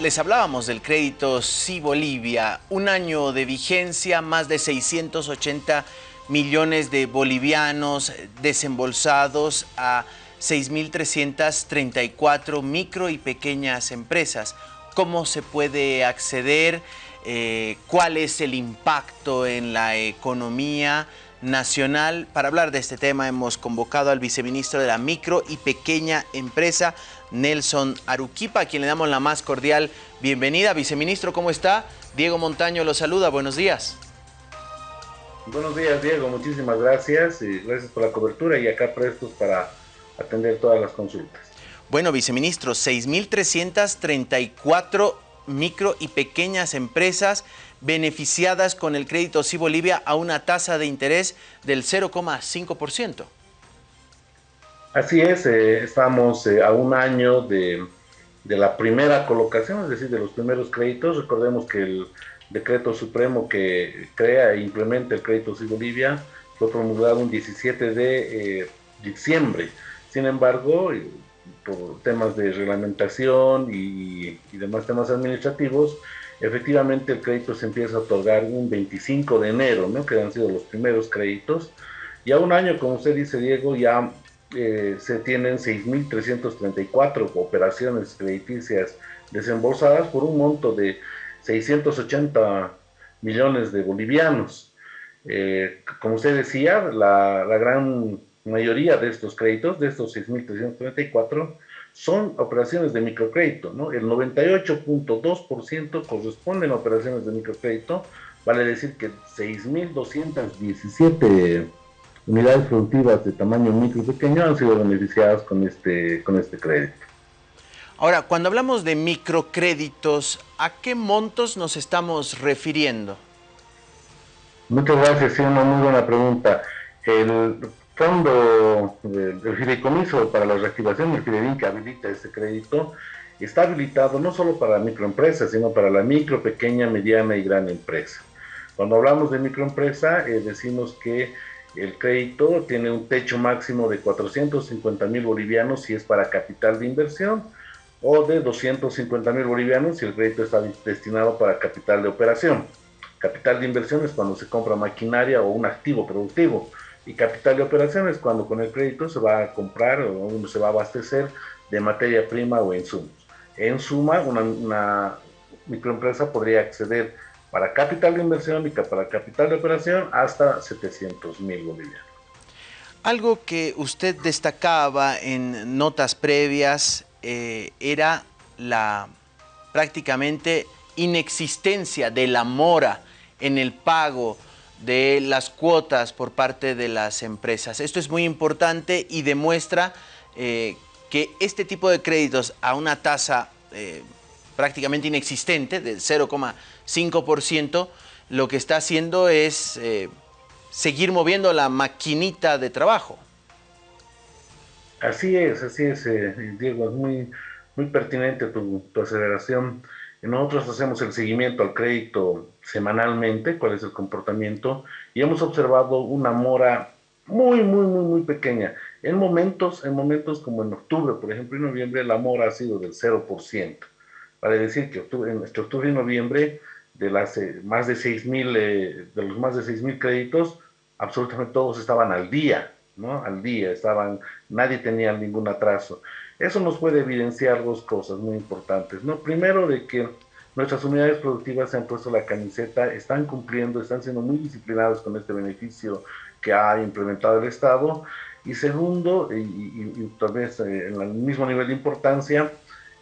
Les hablábamos del crédito Sí Bolivia, un año de vigencia, más de 680 millones de bolivianos desembolsados a 6.334 micro y pequeñas empresas. ¿Cómo se puede acceder? Eh, ¿Cuál es el impacto en la economía nacional? Para hablar de este tema hemos convocado al viceministro de la micro y pequeña empresa, Nelson Aruquipa, a quien le damos la más cordial bienvenida. Viceministro, ¿cómo está? Diego Montaño lo saluda, buenos días. Buenos días, Diego, muchísimas gracias y gracias por la cobertura y acá prestos para atender todas las consultas. Bueno, viceministro, 6.334 micro y pequeñas empresas beneficiadas con el crédito Sí Bolivia a una tasa de interés del 0,5%. Así es, eh, estamos eh, a un año de, la primera colocación, es decir, de los primeros créditos. Recordemos que el decreto supremo que crea e implementa el crédito Sí Bolivia fue promulgado el 17 de eh, diciembre. Sin embargo, por temas de reglamentación y, y, demás temas administrativos, efectivamente el crédito se empieza a otorgar un 25 de enero, ¿no? que han sido los primeros créditos. Y a un año, como usted dice, Diego, ya eh, se tienen 6.334 operaciones crediticias desembolsadas por un monto de 680 millones de bolivianos. Eh, como usted decía, la, gran mayoría de estos créditos, de estos 6.334, son operaciones de microcrédito, ¿no? El 98.2% corresponden a operaciones de microcrédito, vale decir que 6.217 unidades productivas de tamaño micro y pequeño han sido beneficiadas con este, con este crédito. Ahora, cuando hablamos de microcréditos, ¿a qué montos nos estamos refiriendo? Muchas gracias, sí, una muy buena pregunta. El fondo del fideicomiso para la reactivación del Fideicomiso que habilita este crédito está habilitado no solo para microempresas, sino para la micro, pequeña, mediana y gran empresa. Cuando hablamos de microempresa, eh, decimos que el crédito tiene un techo máximo de 450 mil bolivianos si es para capital de inversión o de 250 mil bolivianos si el crédito está destinado para capital de operación. Capital de inversión es cuando se compra maquinaria o un activo productivo y capital de operación es cuando con el crédito se va a comprar o se va a abastecer de materia prima o insumos. En suma, una, una microempresa podría acceder para capital de inversión y para capital de operación hasta 700 mil bolivianos. Algo que usted destacaba en notas previas eh, era la prácticamente inexistencia de la mora en el pago de las cuotas por parte de las empresas. Esto es muy importante y demuestra eh, que este tipo de créditos a una tasa eh, prácticamente inexistente, del 0,5%, lo que está haciendo es eh, seguir moviendo la maquinita de trabajo. Así es, así es, eh, Diego, es muy, muy pertinente tu, aceleración. Nosotros hacemos el seguimiento al crédito semanalmente, cuál es el comportamiento, y hemos observado una mora muy, muy, muy, muy pequeña. En momentos, en momentos como en octubre, por ejemplo, en noviembre, la mora ha sido del 0%. Vale decir que octubre, en octubre y noviembre, de, las, eh, más de, 6, eh, de los más de 6 mil créditos, absolutamente todos estaban al día, ¿no? Al día, estaban, nadie tenía ningún atraso. Eso nos puede evidenciar dos cosas muy importantes, ¿no? Primero, de que nuestras unidades productivas se han puesto la camiseta, están cumpliendo, están siendo muy disciplinados con este beneficio que ha implementado el Estado. Y segundo, y, tal vez eh, en el mismo nivel de importancia,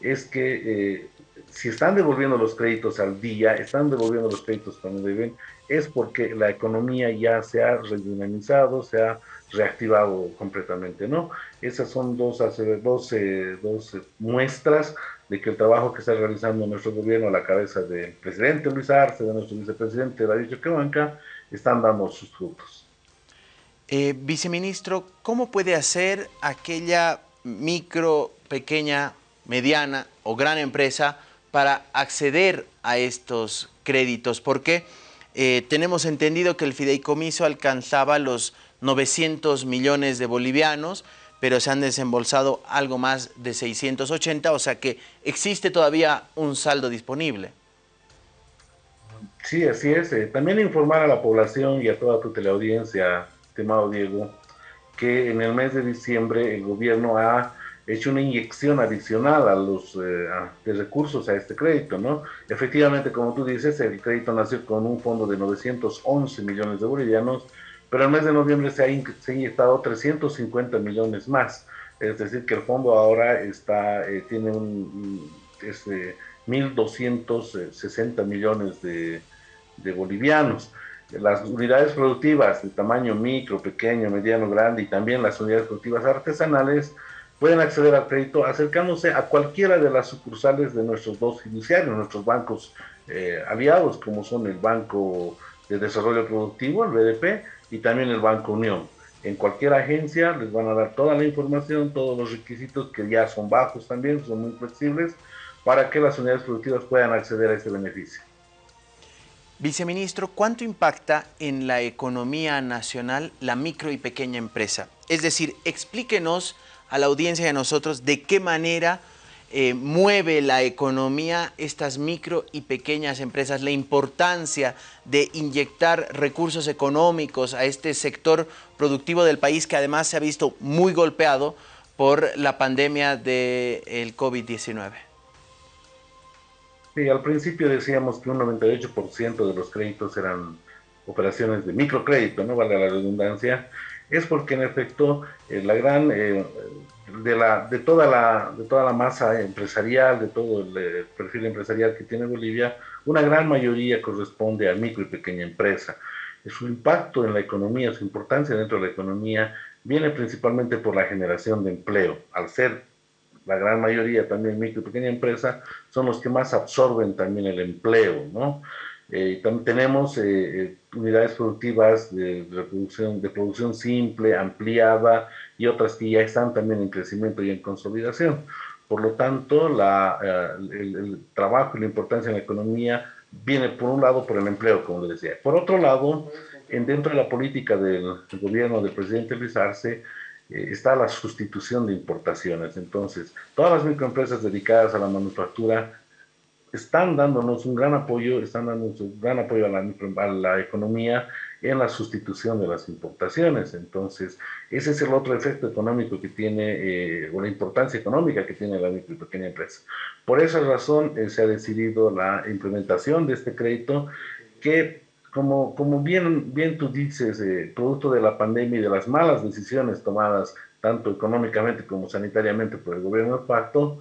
es que si están devolviendo los créditos al día, están devolviendo los créditos cuando deben, es porque la economía ya se ha redinamizado, se ha reactivado completamente, ¿no? Esas son dos, dos, dos muestras de que el trabajo que está realizando nuestro gobierno a la cabeza del presidente Luis Arce, de nuestro vicepresidente David Choquehuanca, están dando sus frutos. Eh, viceministro, ¿cómo puede hacer aquella micro, pequeña, mediana o gran empresa para acceder a estos créditos, porque eh, tenemos entendido que el fideicomiso alcanzaba los 900 millones de bolivianos, pero se han desembolsado algo más de 680, o sea que existe todavía un saldo disponible. Sí, así es. Eh, también informar a la población y a toda tu teleaudiencia, estimado Diego, que en el mes de diciembre el gobierno ha hecho una inyección adicional a los eh, de recursos a este crédito, ¿no? Efectivamente, como tú dices, el crédito nació con un fondo de 911 millones de bolivianos, pero el mes de noviembre se ha, inyectado 350 millones más. Es decir, que el fondo ahora está eh, tiene un, este, 1.260 millones de, de bolivianos las unidades productivas de tamaño micro, pequeño, mediano, grande y también las unidades productivas artesanales pueden acceder al crédito acercándose a cualquiera de las sucursales de nuestros dos fiduciarios, nuestros bancos eh, aliados, como son el Banco de Desarrollo Productivo, el BDP, y también el Banco Unión. En cualquier agencia les van a dar toda la información, todos los requisitos que ya son bajos también, son muy flexibles, para que las unidades productivas puedan acceder a este beneficio. Viceministro, ¿cuánto impacta en la economía nacional la micro y pequeña empresa? Es decir, explíquenos a la audiencia de nosotros de qué manera eh, mueve la economía estas micro y pequeñas empresas, la importancia de inyectar recursos económicos a este sector productivo del país que además se ha visto muy golpeado por la pandemia del COVID-19. Sí, al principio decíamos que un 98% de los créditos eran operaciones de microcrédito, no vale la redundancia, es porque en efecto eh, la gran eh, de la de toda la de toda la masa empresarial, de todo el eh, perfil empresarial que tiene Bolivia, una gran mayoría corresponde a micro y pequeña empresa. Su impacto en la economía, su importancia dentro de la economía viene principalmente por la generación de empleo, al ser la gran mayoría también micro y pequeña empresa, son los que más absorben también el empleo, ¿no? Eh, también tenemos eh, eh, unidades productivas de, producción, de producción simple, ampliada y otras que ya están también en crecimiento y en consolidación. Por lo tanto, la, el, trabajo y la importancia en la economía viene por un lado por el empleo, como le decía. Por otro lado, en, dentro de la política del, del gobierno del presidente Luis Arce, eh, está la sustitución de importaciones. Entonces, todas las microempresas dedicadas a la manufactura están dándonos un gran apoyo, están dándonos un gran apoyo a la, a la economía en la sustitución de las importaciones. Entonces, ese es el otro efecto económico que tiene, eh, o la importancia económica que tiene la micro y pequeña empresa. Por esa razón eh, se ha decidido la implementación de este crédito que como, como bien, bien tú dices, eh, producto de la pandemia y de las malas decisiones tomadas tanto económicamente como sanitariamente por el gobierno del pacto,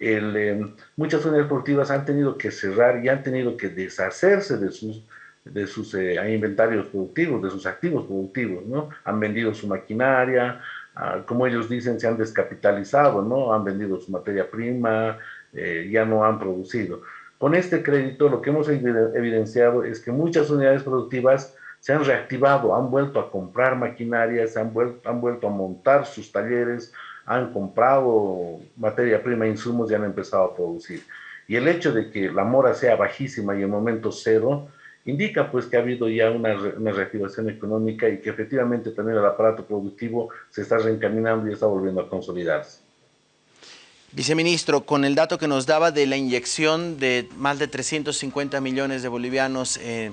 el, eh, muchas unidades productivas han tenido que cerrar y han tenido que deshacerse de sus, de sus eh, inventarios productivos, de sus activos productivos, ¿no? Han vendido su maquinaria, ah, como ellos dicen, se han descapitalizado, ¿no? Han vendido su materia prima, ya no han producido. Con este crédito lo que hemos evidenciado es que muchas unidades productivas se han reactivado, han vuelto a comprar maquinaria, se han vuelto, han vuelto a montar sus talleres, han comprado materia prima, insumos y han empezado a producir. Y el hecho de que la mora sea bajísima y en momento cero, indica pues que ha habido ya una, una, reactivación económica y que efectivamente también el aparato productivo se está reencaminando y está volviendo a consolidarse. Viceministro, con el dato que nos daba de la inyección de más de 350 millones de bolivianos eh,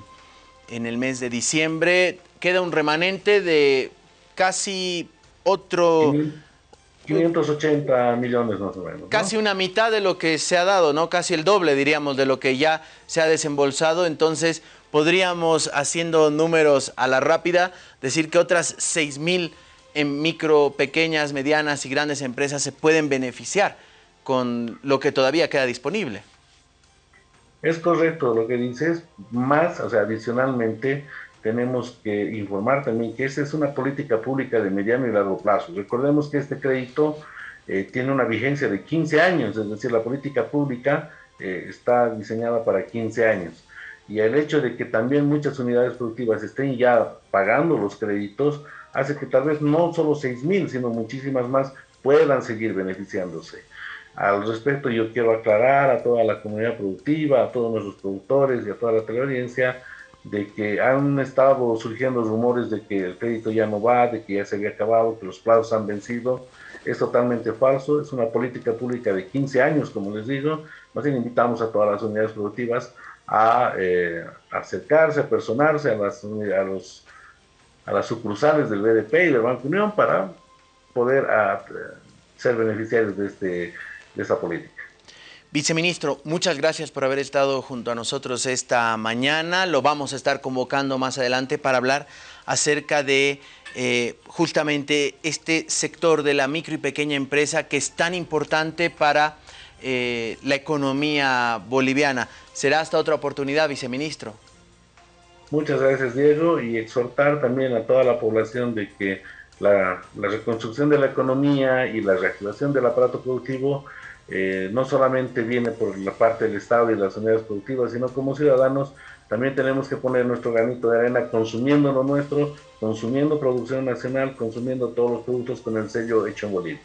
en el mes de diciembre, queda un remanente de casi otro... 580 millones más o menos. Casi una mitad de lo que se ha dado, ¿no? Casi el doble, diríamos, de lo que ya se ha desembolsado. Entonces, podríamos, haciendo números a la rápida, decir que otras 6 mil en micro, pequeñas, medianas y grandes empresas se pueden beneficiar con lo que todavía queda disponible. Es correcto lo que dices, más, o sea, adicionalmente tenemos que informar también que esa es una política pública de mediano y largo plazo. Recordemos que este crédito eh, tiene una vigencia de 15 años, es decir, la política pública eh, está diseñada para 15 años. Y el hecho de que también muchas unidades productivas estén ya pagando los créditos hace que tal vez no solo 6 mil, sino muchísimas más puedan seguir beneficiándose. Al respecto, yo quiero aclarar a toda la comunidad productiva, a todos nuestros productores y a toda la teleaudiencia de que han estado surgiendo rumores de que el crédito ya no va, de que ya se había acabado, que los plazos han vencido. es totalmente falso, es una política pública de 15 años, como les digo, más bien invitamos a todas las unidades productivas a eh, acercarse, a personarse a las, a, los, a las sucursales del BDP y del Banco Unión para poder ser beneficiarios de, este, de esta política. Viceministro, muchas gracias por haber estado junto a nosotros esta mañana. Lo vamos a estar convocando más adelante para hablar acerca de eh, justamente este sector de la micro y pequeña empresa que es tan importante para eh, la economía boliviana. Será hasta otra oportunidad, viceministro. Muchas gracias, Diego, y exhortar también a toda la población de que la, la reconstrucción de la economía y la reactivación del aparato productivo eh, no solamente viene por la parte del Estado y las unidades productivas, sino como ciudadanos también tenemos que poner nuestro granito de arena consumiendo lo nuestro, consumiendo producción nacional, consumiendo todos los productos con el sello hecho en Bolivia.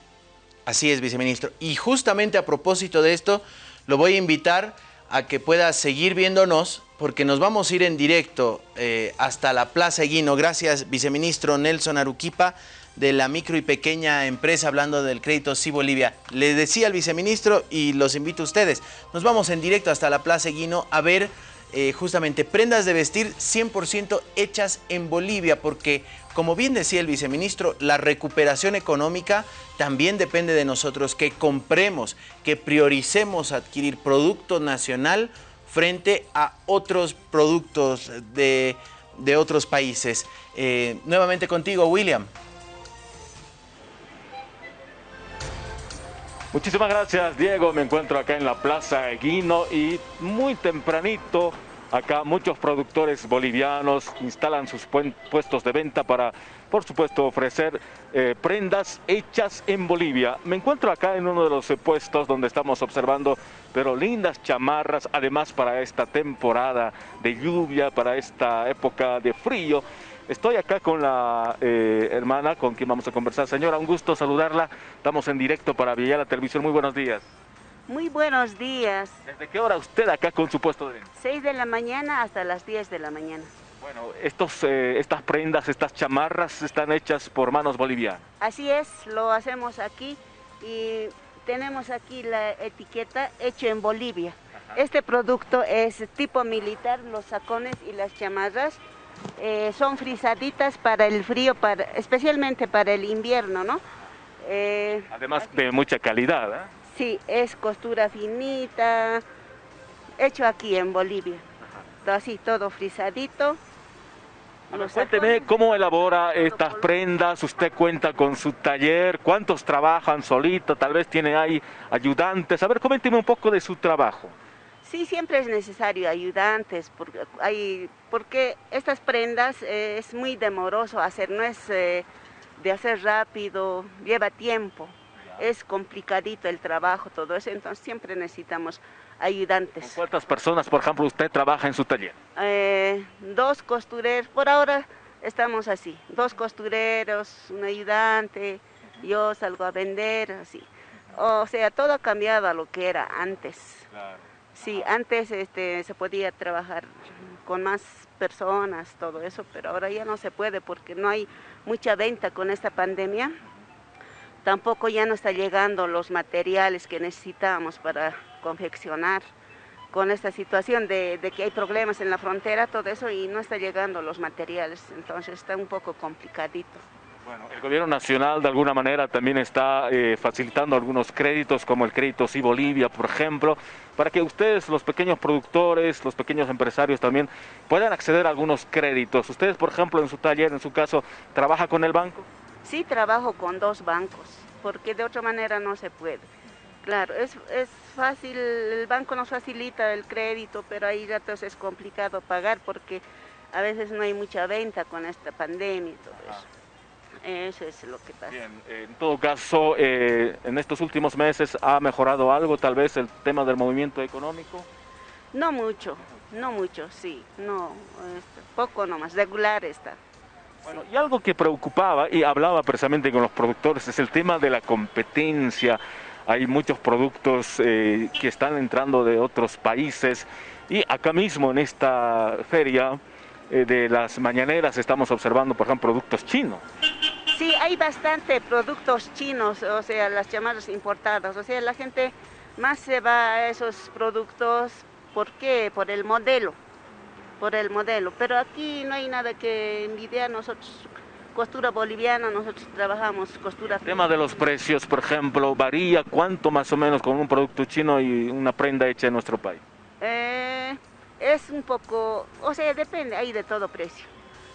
Así es, viceministro. Y justamente a propósito de esto, lo voy a invitar a que pueda seguir viéndonos, porque nos vamos a ir en directo eh, hasta la Plaza Eguino. Gracias, viceministro Nelson Aruquipa de la micro y pequeña empresa hablando del crédito Sí Bolivia. Le decía al viceministro y los invito a ustedes, nos vamos en directo hasta la Plaza Eguino a ver eh, justamente prendas de vestir 100% hechas en Bolivia, porque como bien decía el viceministro, la recuperación económica también depende de nosotros, que compremos, que prioricemos adquirir producto nacional frente a otros productos de, otros países. Eh, nuevamente contigo, William. Muchísimas gracias, Diego. Me encuentro acá en la Plaza Eguino y muy tempranito acá muchos productores bolivianos instalan sus puestos de venta para, por supuesto, ofrecer eh, prendas hechas en Bolivia. Me encuentro acá en uno de los puestos donde estamos observando, pero lindas chamarras, además para esta temporada de lluvia, para esta época de frío. Estoy acá con la eh, hermana con quien vamos a conversar. Señora, un gusto saludarla. Estamos en directo para la Televisión. Muy buenos días. Muy buenos días. ¿Desde qué hora usted acá con su puesto de 6 de la mañana hasta las 10 de la mañana. Bueno, estos, eh, estas prendas, estas chamarras están hechas por manos bolivianas. Así es, lo hacemos aquí y tenemos aquí la etiqueta hecho en Bolivia. Este producto es tipo militar, los sacones y las chamarras eh, son frisaditas para el frío, para, especialmente para el invierno, ¿no? Eh, Además de mucha calidad, ¿eh? Sí, es costura finita, hecho aquí en Bolivia. Así, todo frisadito. cuénteme cómo elabora estas prendas, usted cuenta con su taller, cuántos trabajan solito, tal vez tiene ahí ayudantes. A ver, coménteme un poco de su trabajo. Sí, siempre es necesario ayudantes, porque, hay, porque estas prendas eh, es muy demoroso hacer, no es eh, de hacer rápido, lleva tiempo, es complicadito el trabajo, todo eso, entonces siempre necesitamos ayudantes. ¿Cuántas personas, por ejemplo, usted trabaja en su taller? Eh, dos costureros, por ahora estamos así, dos costureros, un ayudante, yo salgo a vender, así. O sea, todo ha cambiado a lo que era antes. Claro. Sí, antes este, se podía trabajar con más personas, todo eso, pero ahora ya no se puede porque no hay mucha venta con esta pandemia. Tampoco ya no está llegando los materiales que necesitamos para confeccionar con esta situación de, de, que hay problemas en la frontera, todo eso, y no está llegando los materiales, entonces está un poco complicadito. Bueno, el gobierno nacional de alguna manera también está eh, facilitando algunos créditos como el crédito Sí Bolivia, por ejemplo, para que ustedes, los pequeños productores, los pequeños empresarios también puedan acceder a algunos créditos. Ustedes, por ejemplo, en su taller, en su caso, ¿trabaja con el banco? Sí, trabajo con dos bancos, porque de otra manera no se puede. Claro, es, es fácil, el banco nos facilita el crédito, pero ahí ya entonces es complicado pagar porque a veces no hay mucha venta con esta pandemia y todo eso. Eso es lo que pasa. Bien, en todo caso, eh, en estos últimos meses ha mejorado algo, tal vez el tema del movimiento económico. No mucho, no mucho, sí, no, este, poco nomás, regular está. Bueno, y algo que preocupaba y hablaba precisamente con los productores es el tema de la competencia. Hay muchos productos eh, que están entrando de otros países y acá mismo en esta feria eh, de las mañaneras estamos observando, por ejemplo, productos chinos. Sí, hay bastante productos chinos, o sea, las llamadas importadas. O sea, la gente más se va a esos productos, ¿por qué? Por el modelo, por el modelo. Pero aquí no hay nada que envidiar nosotros. Costura boliviana, nosotros trabajamos costura... El tema de los precios, por ejemplo, varía cuánto más o menos con un producto chino y una prenda hecha en nuestro país. Eh, es un poco, o sea, depende, hay de todo precio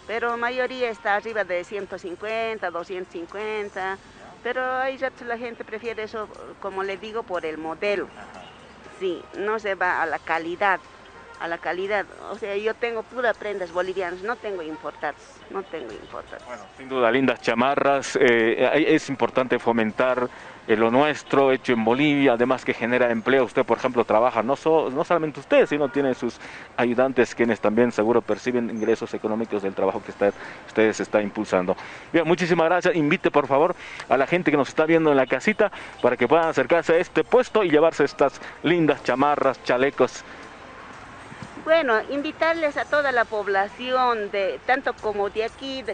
pero mayoría está arriba de 150, 250, pero hay ratos la gente prefiere eso, como le digo, por el modelo. Sí, no se va a la calidad, a la calidad. O sea, yo tengo puras prendas bolivianas, no tengo importadas, no tengo importadas. Bueno, sin duda, lindas chamarras. Eh, es importante fomentar lo nuestro, hecho en Bolivia, además que genera empleo. Usted, por ejemplo, trabaja, no, no solamente usted, sino tiene sus ayudantes, quienes también seguro perciben ingresos económicos del trabajo que usted, ustedes está impulsando. Bien, muchísimas gracias. Invite, por favor, a la gente que nos está viendo en la casita para que puedan acercarse a este puesto y llevarse estas lindas chamarras, chalecos. Bueno, invitarles a toda la población, de tanto como de aquí,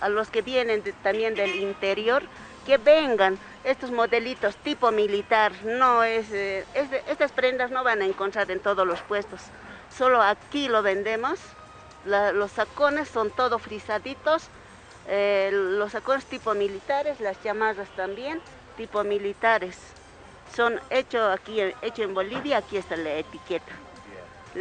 a los que vienen también del interior, que vengan estos modelitos tipo militar. No es, eh, estas prendas no van a encontrar en todos los puestos. Solo aquí lo vendemos. los sacones son todo frisaditos. Eh, los sacones tipo militares, las llamadas también tipo militares. Son hechos aquí, hecho en Bolivia. Aquí está la etiqueta.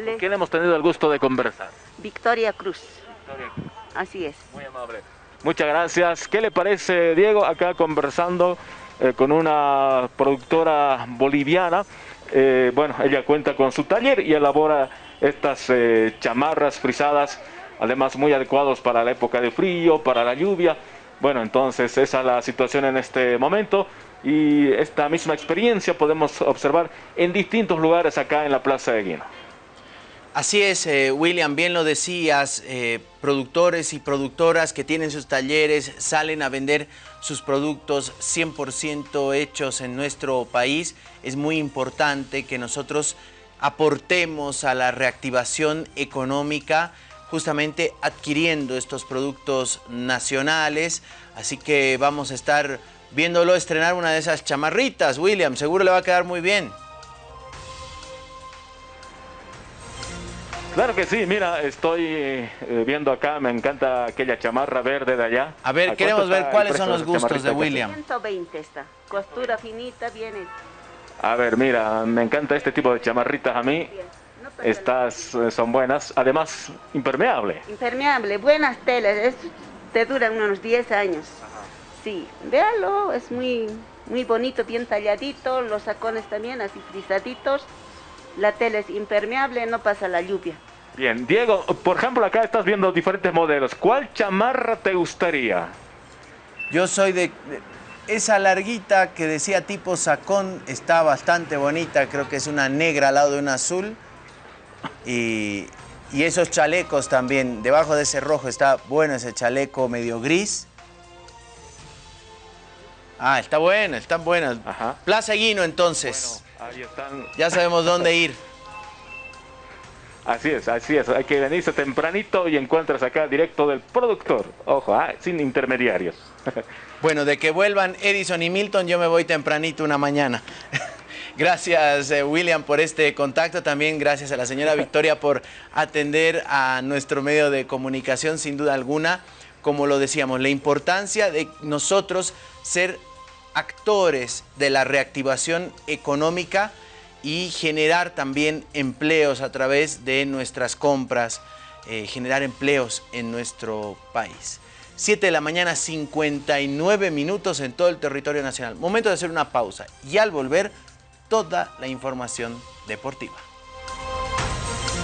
¿Con quién hemos tenido el gusto de conversar? Victoria Cruz. Victoria Cruz. Así es. Muy amable. Muchas gracias. ¿Qué le parece, Diego, acá conversando eh, con una productora boliviana? Eh, bueno, ella cuenta con su taller y elabora estas eh, chamarras frisadas, además muy adecuados para la época de frío, para la lluvia. Bueno, entonces esa es la situación en este momento y esta misma experiencia podemos observar en distintos lugares acá en la Plaza de Guino. Así es, eh, William, bien lo decías, eh, productores y productoras que tienen sus talleres salen a vender sus productos 100% hechos en nuestro país. Es muy importante que nosotros aportemos a la reactivación económica justamente adquiriendo estos productos nacionales. Así que vamos a estar viéndolo estrenar una de esas chamarritas, William, seguro le va a quedar muy bien. Claro que sí, mira, estoy eh, viendo acá, me encanta aquella chamarra verde de allá. A ver, queremos ver cuáles son los gustos de William. 120 está, costura finita, viene. A ver, mira, me encanta este tipo de chamarritas a mí. Estas eh, son buenas, además impermeable. Impermeable, buenas telas, te duran unos 10 años. Sí, véalo, es muy, muy bonito, bien talladito, los sacones también así frisaditos la tela es impermeable, no pasa la lluvia. Bien, Diego, por ejemplo, acá estás viendo diferentes modelos. ¿Cuál chamarra te gustaría? Yo soy de, esa larguita que decía tipo sacón, está bastante bonita, creo que es una negra al lado de una azul. Y, y esos chalecos también, debajo de ese rojo está bueno ese chaleco medio gris. Ah, está bueno, están buenas. Plaza Guino entonces. Ahí están. Ya sabemos dónde ir. Así es, así es. Hay que venirse tempranito y encuentras acá directo del productor. Ojo, ah, sin intermediarios. bueno, de que vuelvan Edison y Milton, yo me voy tempranito una mañana. Gracias, eh, William, por este contacto. También gracias a la señora Victoria por atender a nuestro medio de comunicación, sin duda alguna. Como lo decíamos, la importancia de nosotros ser actores de la reactivación económica y generar también empleos a través de nuestras compras, eh, generar empleos en nuestro país. 7 de la mañana, 59 minutos en todo el territorio nacional. Momento de hacer una pausa y al volver, toda la información deportiva.